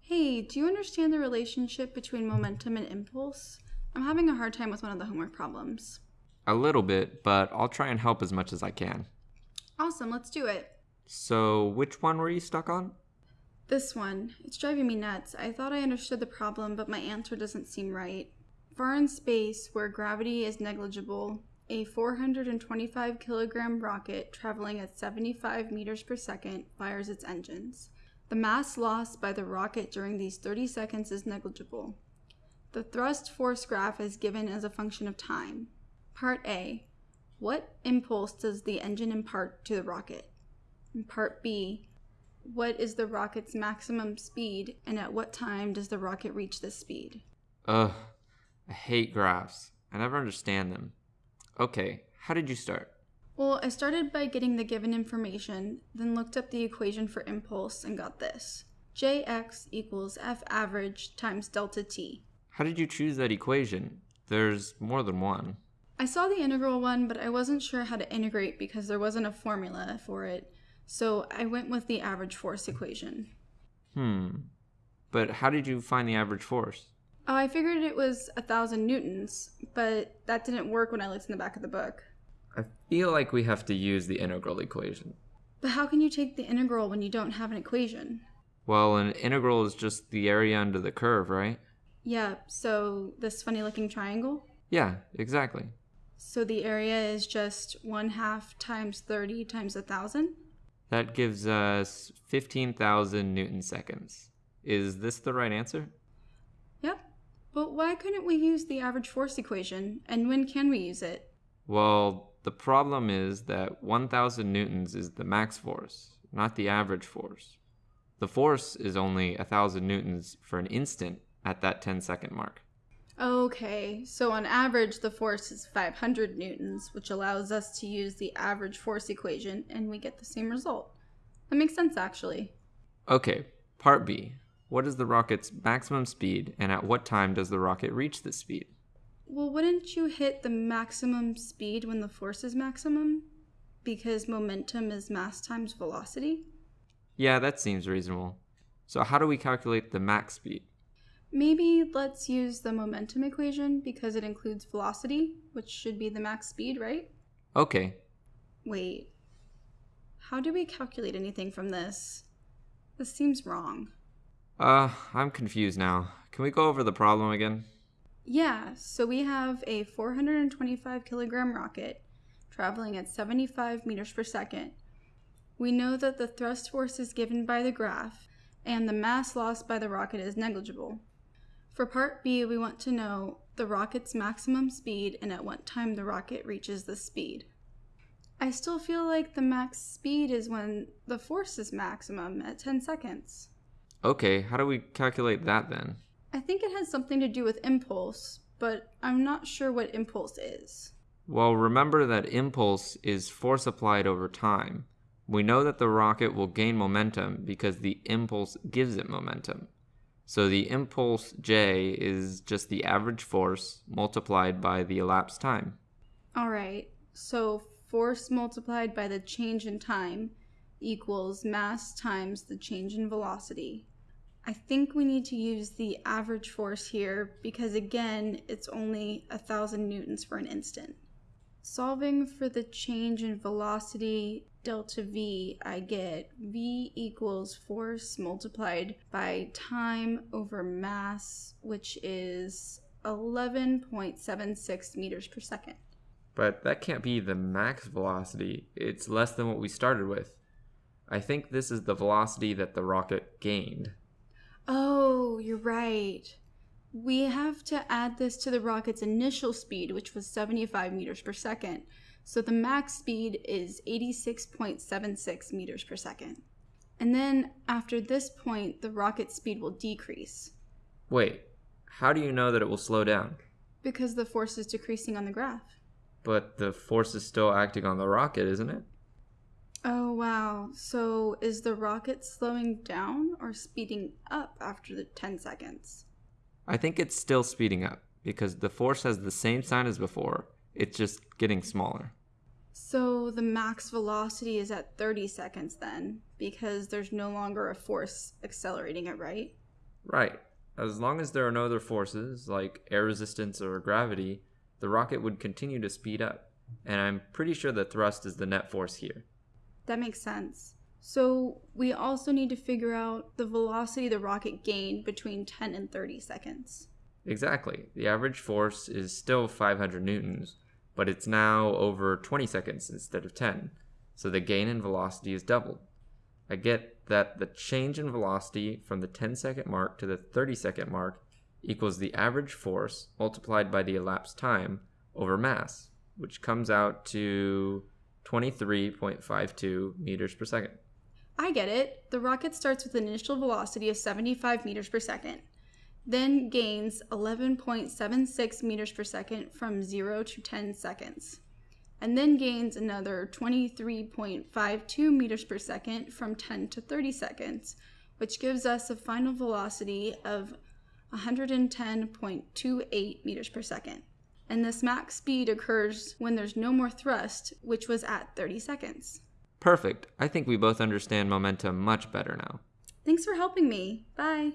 Hey, do you understand the relationship between momentum and impulse? I'm having a hard time with one of the homework problems. A little bit, but I'll try and help as much as I can. Awesome, let's do it. So, which one were you stuck on? This one. It's driving me nuts. I thought I understood the problem, but my answer doesn't seem right. Far in space, where gravity is negligible, a 425 kilogram rocket traveling at 75 meters per second fires its engines. The mass lost by the rocket during these 30 seconds is negligible. The thrust force graph is given as a function of time. Part A. What impulse does the engine impart to the rocket? And part B. What is the rocket's maximum speed and at what time does the rocket reach this speed? Ugh, I hate graphs. I never understand them. Okay, how did you start? Well, I started by getting the given information, then looked up the equation for impulse and got this. Jx equals F average times delta t. How did you choose that equation? There's more than one. I saw the integral one, but I wasn't sure how to integrate because there wasn't a formula for it, so I went with the average force equation. Hmm. But how did you find the average force? Oh, I figured it was a thousand newtons, but that didn't work when I looked in the back of the book. I feel like we have to use the integral equation. But how can you take the integral when you don't have an equation? Well, an integral is just the area under the curve, right? Yeah, so this funny looking triangle? Yeah, exactly. So the area is just 1 half times 30 times a 1,000? That gives us 15,000 newton seconds. Is this the right answer? But why couldn't we use the average force equation? And when can we use it? Well, the problem is that 1,000 newtons is the max force, not the average force. The force is only 1,000 newtons for an instant at that 10 second mark. Okay, so on average, the force is 500 newtons, which allows us to use the average force equation and we get the same result. That makes sense, actually. Okay, part B. What is the rocket's maximum speed and at what time does the rocket reach this speed? Well, wouldn't you hit the maximum speed when the force is maximum? Because momentum is mass times velocity? Yeah, that seems reasonable. So, how do we calculate the max speed? Maybe let's use the momentum equation because it includes velocity, which should be the max speed, right? Okay. Wait. How do we calculate anything from this? This seems wrong. Uh, I'm confused now. Can we go over the problem again? Yeah, so we have a 425 kilogram rocket traveling at 75 meters per second. We know that the thrust force is given by the graph, and the mass lost by the rocket is negligible. For part B, we want to know the rocket's maximum speed and at what time the rocket reaches the speed. I still feel like the max speed is when the force is maximum at 10 seconds. Okay, how do we calculate that then? I think it has something to do with impulse, but I'm not sure what impulse is. Well, remember that impulse is force applied over time. We know that the rocket will gain momentum because the impulse gives it momentum. So the impulse J is just the average force multiplied by the elapsed time. All right, so force multiplied by the change in time equals mass times the change in velocity. I think we need to use the average force here because again, it's only a thousand newtons for an instant. Solving for the change in velocity delta V, I get V equals force multiplied by time over mass, which is 11.76 meters per second. But that can't be the max velocity. It's less than what we started with. I think this is the velocity that the rocket gained. Oh, you're right. We have to add this to the rocket's initial speed, which was 75 meters per second. So the max speed is 86.76 meters per second. And then after this point, the rocket speed will decrease. Wait, how do you know that it will slow down? Because the force is decreasing on the graph. But the force is still acting on the rocket, isn't it? Oh, wow. So is the rocket slowing down or speeding up after the 10 seconds? I think it's still speeding up because the force has the same sign as before, It's just getting smaller. So the max velocity is at 30 seconds then, because there's no longer a force accelerating it, right? Right. As long as there are no other forces, like air resistance or gravity, the rocket would continue to speed up. And I'm pretty sure the thrust is the net force here. That makes sense. So we also need to figure out the velocity the rocket gained between 10 and 30 seconds. Exactly. The average force is still 500 newtons, but it's now over 20 seconds instead of 10. So the gain in velocity is doubled. I get that the change in velocity from the 10 second mark to the 30 second mark equals the average force multiplied by the elapsed time over mass, which comes out to 23.52 meters per second. I get it. The rocket starts with an initial velocity of 75 meters per second, then gains 11.76 meters per second from 0 to 10 seconds, and then gains another 23.52 meters per second from 10 to 30 seconds, which gives us a final velocity of 110.28 meters per second. And this max speed occurs when there's no more thrust, which was at 30 seconds. Perfect. I think we both understand momentum much better now. Thanks for helping me. Bye.